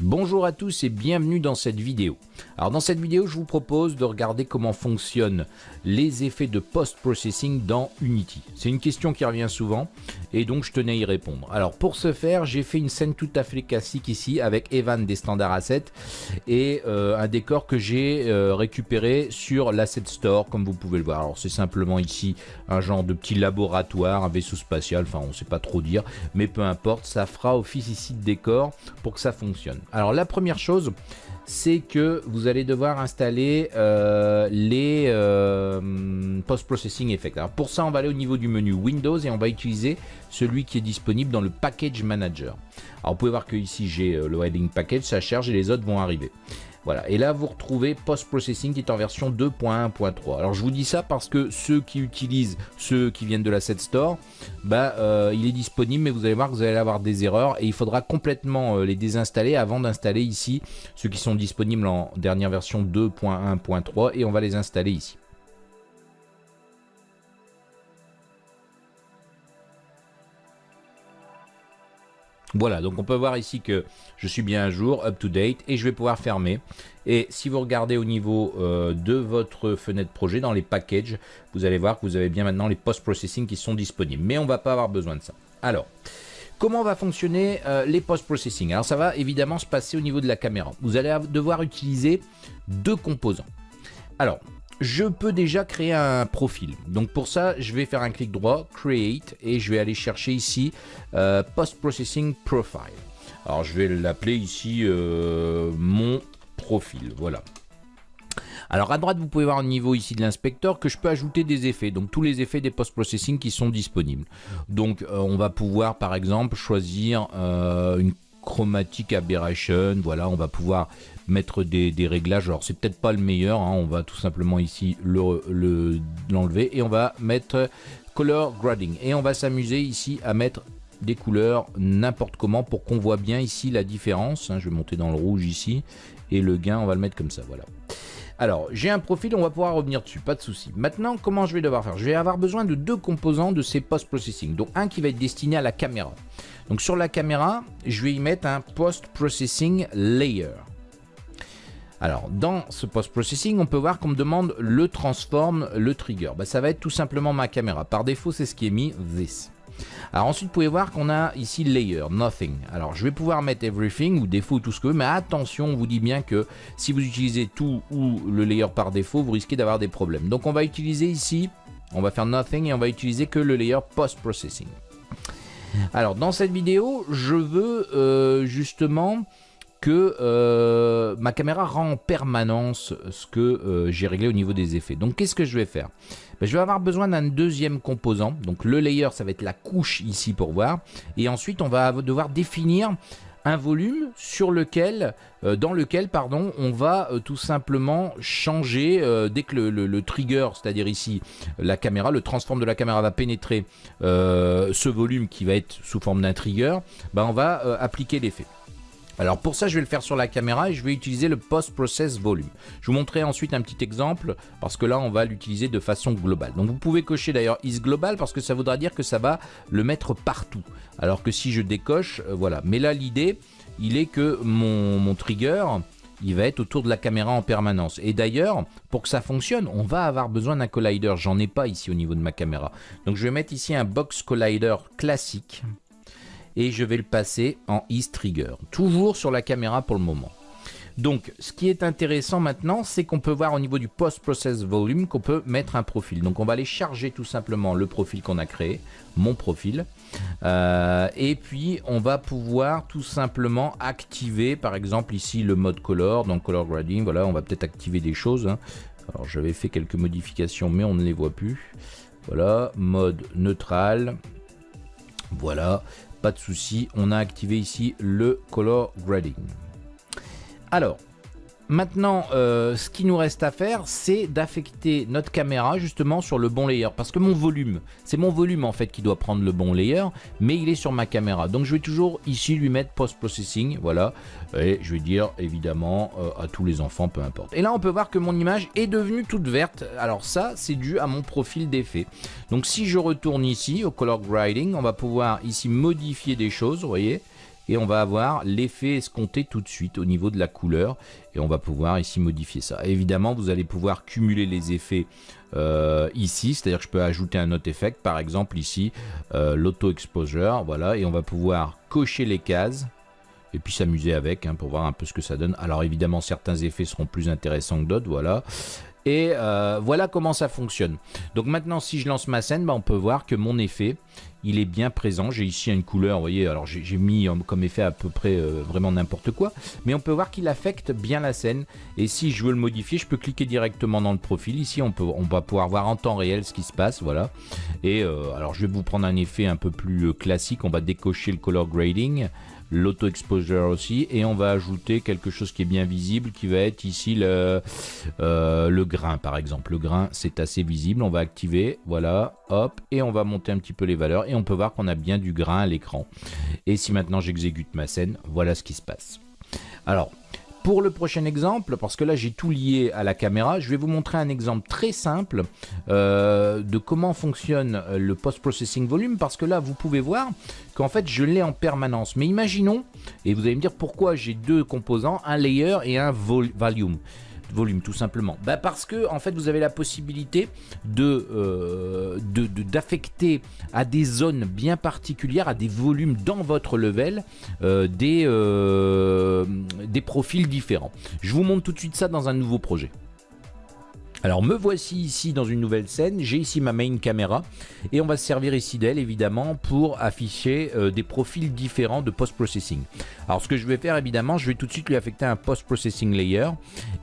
Bonjour à tous et bienvenue dans cette vidéo. Alors dans cette vidéo, je vous propose de regarder comment fonctionnent les effets de post-processing dans Unity. C'est une question qui revient souvent et donc je tenais à y répondre. Alors pour ce faire, j'ai fait une scène tout à fait classique ici avec Evan des standards assets et euh, un décor que j'ai euh, récupéré sur l'asset store comme vous pouvez le voir. Alors c'est simplement ici un genre de petit laboratoire, un vaisseau spatial, enfin on sait pas trop dire, mais peu importe, ça fera office ici de décor pour que ça fonctionne. Alors la première chose, c'est que vous allez devoir installer euh, les euh, post-processing effects. Alors pour ça, on va aller au niveau du menu Windows et on va utiliser celui qui est disponible dans le Package Manager. Alors vous pouvez voir que ici j'ai euh, le Heading Package, ça charge et les autres vont arriver. Voilà, et là vous retrouvez Post-Processing qui est en version 2.1.3. Alors je vous dis ça parce que ceux qui utilisent, ceux qui viennent de l'Asset Store, bah, euh, il est disponible, mais vous allez voir que vous allez avoir des erreurs et il faudra complètement euh, les désinstaller avant d'installer ici ceux qui sont disponibles en dernière version 2.1.3 et on va les installer ici. Voilà, donc on peut voir ici que je suis bien à jour, up to date, et je vais pouvoir fermer. Et si vous regardez au niveau euh, de votre fenêtre projet, dans les packages, vous allez voir que vous avez bien maintenant les post-processing qui sont disponibles. Mais on ne va pas avoir besoin de ça. Alors, comment va fonctionner euh, les post-processing? Alors ça va évidemment se passer au niveau de la caméra. Vous allez devoir utiliser deux composants. Alors, je peux déjà créer un profil. Donc pour ça, je vais faire un clic droit, Create, et je vais aller chercher ici euh, Post Processing Profile. Alors je vais l'appeler ici euh, mon profil, voilà. Alors à droite, vous pouvez voir au niveau ici de l'inspecteur que je peux ajouter des effets, donc tous les effets des post-processing qui sont disponibles. Donc euh, on va pouvoir par exemple choisir une chromatic aberration, voilà, on va pouvoir mettre des, réglages. Alors c'est peut-être pas le meilleur, hein. on va tout simplement ici l'enlever le, et on va mettre color grading et on va s'amuser ici à mettre des couleurs n'importe comment pour qu'on voit bien ici la différence. Hein. je vais monter dans le rouge ici et le gain on va le mettre comme ça, voilà. Alors, j'ai un profil, on va pouvoir revenir dessus, pas de souci. Maintenant, comment je vais devoir faire? Je vais avoir besoin de deux composants de ces post-processing. Donc, un qui va être destiné à la caméra. Donc, sur la caméra, je vais y mettre un post-processing layer. Alors, dans ce post-processing, on peut voir qu'on me demande le transform, le trigger. Bah, ça va être tout simplement ma caméra. Par défaut, c'est ce qui est mis, this. Alors ensuite, vous pouvez voir qu'on a ici layer, nothing. Alors je vais pouvoir mettre everything ou défaut tout ce que vous mais attention, on vous dit bien que si vous utilisez tout ou le layer par défaut, vous risquez d'avoir des problèmes. Donc on va utiliser ici, on va faire nothing et on va utiliser que le layer post-processing. Alors dans cette vidéo, je veux euh, justement euh, ma caméra rend en permanence ce que euh, j'ai réglé au niveau des effets. Donc qu'est-ce que je vais faire? Ben, Je vais avoir besoin d'un deuxième composant. Donc le layer, ça va être la couche ici pour voir. Et ensuite, on va devoir définir un volume sur lequel, euh, dans lequel pardon, on va tout simplement changer dès que le, trigger, c'est-à-dire ici la caméra, le transform de la caméra va pénétrer ce volume qui va être sous forme d'un trigger, ben, on va appliquer l'effet. Alors pour ça, je vais le faire sur la caméra et je vais utiliser le Post-Process Volume. Je vous montrerai ensuite un petit exemple parce que là, on va l'utiliser de façon globale. Donc vous pouvez cocher d'ailleurs Is Global parce que ça voudra dire que ça va le mettre partout. Alors que si je décoche, euh, voilà. Mais là, l'idée, il est que mon, mon trigger, il va être autour de la caméra en permanence. Et d'ailleurs, pour que ça fonctionne, on va avoir besoin d'un collider. J'en ai pas ici au niveau de ma caméra. Donc je vais mettre ici un box collider classique et je vais le passer en Ease Trigger. Toujours sur la caméra pour le moment. Donc, ce qui est intéressant maintenant, c'est qu'on peut voir au niveau du Post-Process Volume qu'on peut mettre un profil. Donc, on va aller charger tout simplement le profil qu'on a créé, mon profil. Euh, et puis, on va pouvoir tout simplement activer, par exemple, ici, le mode color, donc color grading. Voilà, on va peut-être activer des choses. Hein. Alors, j'avais fait quelques modifications, mais on ne les voit plus. Voilà, mode neutral. Voilà, pas de souci, on a activé ici le color grading. Alors, Maintenant, euh, ce qui nous reste à faire, c'est d'affecter notre caméra justement sur le bon layer. Parce que mon volume, c'est mon volume en fait qui doit prendre le bon layer, mais il est sur ma caméra. Donc je vais toujours ici lui mettre post-processing, voilà. Et je vais dire évidemment euh, à tous les enfants, peu importe. Et là, on peut voir que mon image est devenue toute verte. Alors ça, c'est dû à mon profil d'effet. Donc si je retourne ici au color grading, on va pouvoir ici modifier des choses, vous voyez et on va avoir l'effet escompté tout de suite au niveau de la couleur et on va pouvoir ici modifier ça. évidemment, vous allez pouvoir cumuler les effets euh, ici, c'est-à-dire que je peux ajouter un autre effet, par exemple ici, euh, l'auto-exposure, voilà, et on va pouvoir cocher les cases et puis s'amuser avec hein, pour voir un peu ce que ça donne. Alors évidemment, certains effets seront plus intéressants que d'autres, voilà. Et euh, voilà comment ça fonctionne. Donc maintenant, si je lance ma scène, bah, on peut voir que mon effet, il est bien présent. J'ai ici une couleur, vous voyez, alors j'ai mis comme effet à peu près euh, vraiment n'importe quoi. Mais on peut voir qu'il affecte bien la scène. Et si je veux le modifier, je peux cliquer directement dans le profil. Ici, on, va pouvoir voir en temps réel ce qui se passe, voilà. Et euh, alors, je vais vous prendre un effet un peu plus classique. On va décocher le color grading l'auto-exposure aussi, et on va ajouter quelque chose qui est bien visible, qui va être ici le, euh, le grain par exemple. Le grain c'est assez visible, on va activer, voilà, hop, et on va monter un petit peu les valeurs, et on peut voir qu'on a bien du grain à l'écran. Et si maintenant j'exécute ma scène, voilà ce qui se passe. Alors, pour le prochain exemple, parce que là j'ai tout lié à la caméra, je vais vous montrer un exemple très simple euh, de comment fonctionne le post-processing volume, parce que là vous pouvez voir qu'en fait je l'ai en permanence. Mais imaginons, et vous allez me dire pourquoi j'ai deux composants, un layer et un volume volume tout simplement bah Parce que en fait vous avez la possibilité de euh, d'affecter à des zones bien particulières, à des volumes dans votre level, euh, des, euh, des profils différents. Je vous montre tout de suite ça dans un nouveau projet. Alors me voici ici dans une nouvelle scène, j'ai ici ma main caméra et on va se servir ici d'elle évidemment pour afficher euh, des profils différents de post-processing. Alors ce que je vais faire évidemment, je vais tout de suite lui affecter un post-processing layer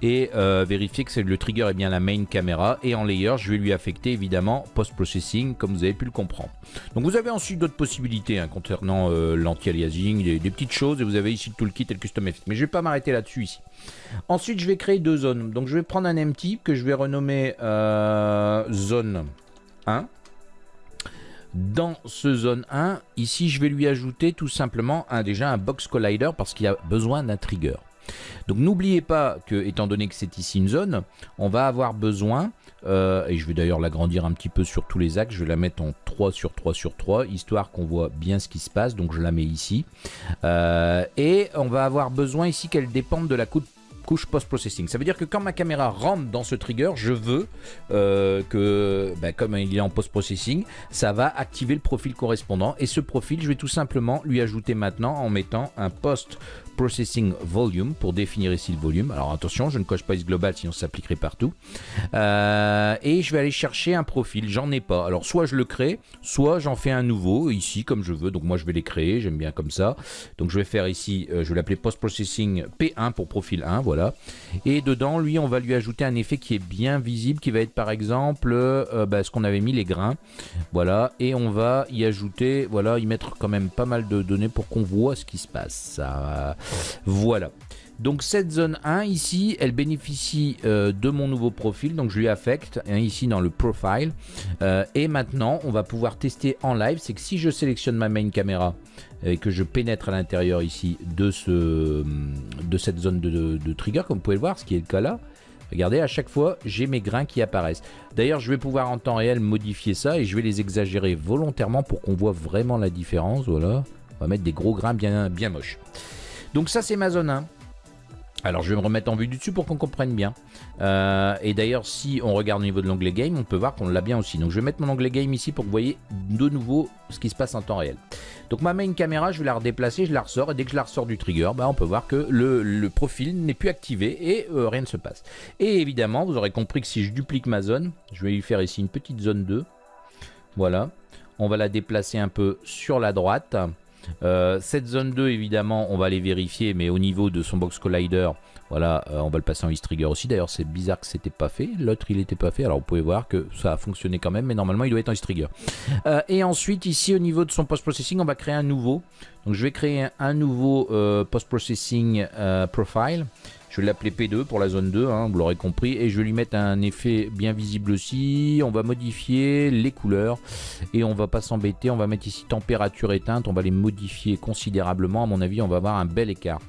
et euh, vérifier que le trigger est bien la main caméra et en layer je vais lui affecter évidemment post-processing comme vous avez pu le comprendre. Donc vous avez ensuite d'autres possibilités hein, concernant euh, l'anti-aliasing, des, petites choses et vous avez ici le toolkit et le custom effect. Mais je vais pas m'arrêter là-dessus ici. Ensuite je vais créer deux zones. Donc je vais prendre un empty que je vais renommer euh, zone 1. Dans ce zone 1, ici je vais lui ajouter tout simplement déjà un box collider parce qu'il a besoin d'un trigger. Donc n'oubliez pas que, étant donné que c'est ici une zone, on va avoir besoin, euh, et je vais d'ailleurs l'agrandir un petit peu sur tous les axes, je vais la mettre en 3 sur 3 sur 3, histoire qu'on voit bien ce qui se passe, donc je la mets ici. Euh, et on va avoir besoin ici qu'elle dépende de la couche post-processing. Ça veut dire que quand ma caméra rentre dans ce trigger, je veux euh, que, ben, comme il est en post-processing, ça va activer le profil correspondant. Et ce profil, je vais tout simplement lui ajouter maintenant en mettant un post Processing Volume pour définir ici le volume. Alors attention, je ne coche pas global sinon ça s'appliquerait partout. Euh, et je vais aller chercher un profil, j'en ai pas. Alors soit je le crée, soit j'en fais un nouveau ici comme je veux. Donc moi je vais les créer, j'aime bien comme ça. Donc je vais faire ici, euh, je vais l'appeler Post Processing P1 pour profil 1, voilà. Et dedans, lui, on va lui ajouter un effet qui est bien visible, qui va être par exemple euh, bah, ce qu'on avait mis, les grains. Voilà, et on va y ajouter, voilà, y mettre quand même pas mal de données pour qu'on voit ce qui se passe. Ça, voilà. Donc cette zone 1 ici, elle bénéficie euh, de mon nouveau profil, donc je lui affecte hein, ici dans le profile. Euh, et maintenant, on va pouvoir tester en live, c'est que si je sélectionne ma main caméra et que je pénètre à l'intérieur ici de, ce, de cette zone de, de, trigger, comme vous pouvez le voir, ce qui est le cas là, Regardez, à chaque fois, j'ai mes grains qui apparaissent. D'ailleurs, je vais pouvoir en temps réel modifier ça et je vais les exagérer volontairement pour qu'on voit vraiment la différence. Voilà, on va mettre des gros grains bien, bien moches. Donc ça c'est ma zone 1. Alors je vais me remettre en vue du dessus pour qu'on comprenne bien. Euh, et d'ailleurs si on regarde au niveau de l'onglet game, on peut voir qu'on l'a bien aussi. Donc je vais mettre mon onglet game ici pour que vous voyez de nouveau ce qui se passe en temps réel. Donc ma main caméra, je vais la redéplacer, je la ressors. Et dès que je la ressors du trigger, bah, on peut voir que le, profil n'est plus activé et euh, rien ne se passe. Et évidemment, vous aurez compris que si je duplique ma zone, je vais lui faire ici une petite zone 2. Voilà. On va la déplacer un peu sur la droite. Euh, cette zone 2, évidemment, on va les vérifier, mais au niveau de son box collider, voilà, euh, on va le passer en East Trigger aussi. D'ailleurs, c'est bizarre que c'était pas fait. L'autre, il n'était pas fait. Alors, vous pouvez voir que ça a fonctionné quand même, mais normalement, il doit être en East Trigger. Euh, et ensuite, ici, au niveau de son post-processing, on va créer un nouveau. Donc, je vais créer un nouveau post-processing profile. Je vais l'appeler P2 pour la zone 2, hein, vous l'aurez compris. Et je vais lui mettre un effet bien visible aussi. On va modifier les couleurs. Et on va pas s'embêter. On va mettre ici température éteinte. On va les modifier considérablement. À mon avis, on va avoir un bel écart.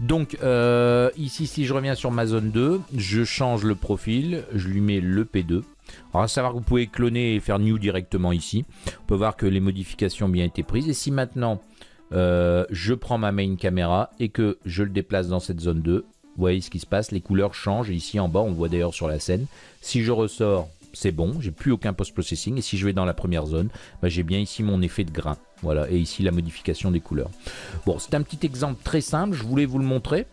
Donc euh, ici, si je reviens sur ma zone 2, je change le profil. Je lui mets le P2. Alors à savoir que vous pouvez cloner et faire new directement ici. On peut voir que les modifications ont bien été prises. Et si maintenant euh, je prends ma main caméra et que je le déplace dans cette zone 2, vous voyez ce qui se passe, les couleurs changent. ici en bas, on voit d'ailleurs sur la scène. Si je ressors, c'est bon, j'ai plus aucun post-processing. Et si je vais dans la première zone, bah, j'ai bien ici mon effet de grain. Voilà, et ici la modification des couleurs. Bon, c'est un petit exemple très simple, je voulais vous le montrer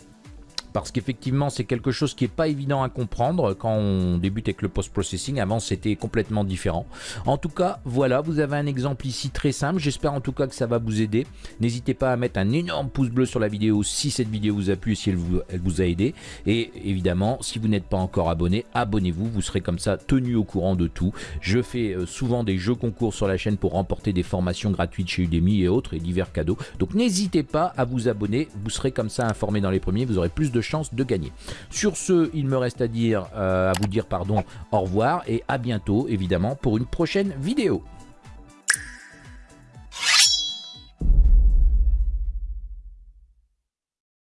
parce qu'effectivement c'est quelque chose qui n'est pas évident à comprendre quand on débute avec le post-processing. Avant c'était complètement différent. En tout cas, voilà, vous avez un exemple ici très simple. J'espère en tout cas que ça va vous aider. N'hésitez pas à mettre un énorme pouce bleu sur la vidéo si cette vidéo vous a plu et si elle vous, elle vous a aidé. Et évidemment, si vous n'êtes pas encore abonné, abonnez-vous. Vous serez comme ça tenu au courant de tout. Je fais euh, souvent des jeux concours sur la chaîne pour remporter des formations gratuites chez Udemy et autres et divers cadeaux. Donc n'hésitez pas à vous abonner. Vous serez comme ça informé dans les premiers. Vous aurez plus de chances de gagner. Sur ce, il me reste à dire, euh, à vous dire pardon, au revoir et à bientôt évidemment pour une prochaine vidéo.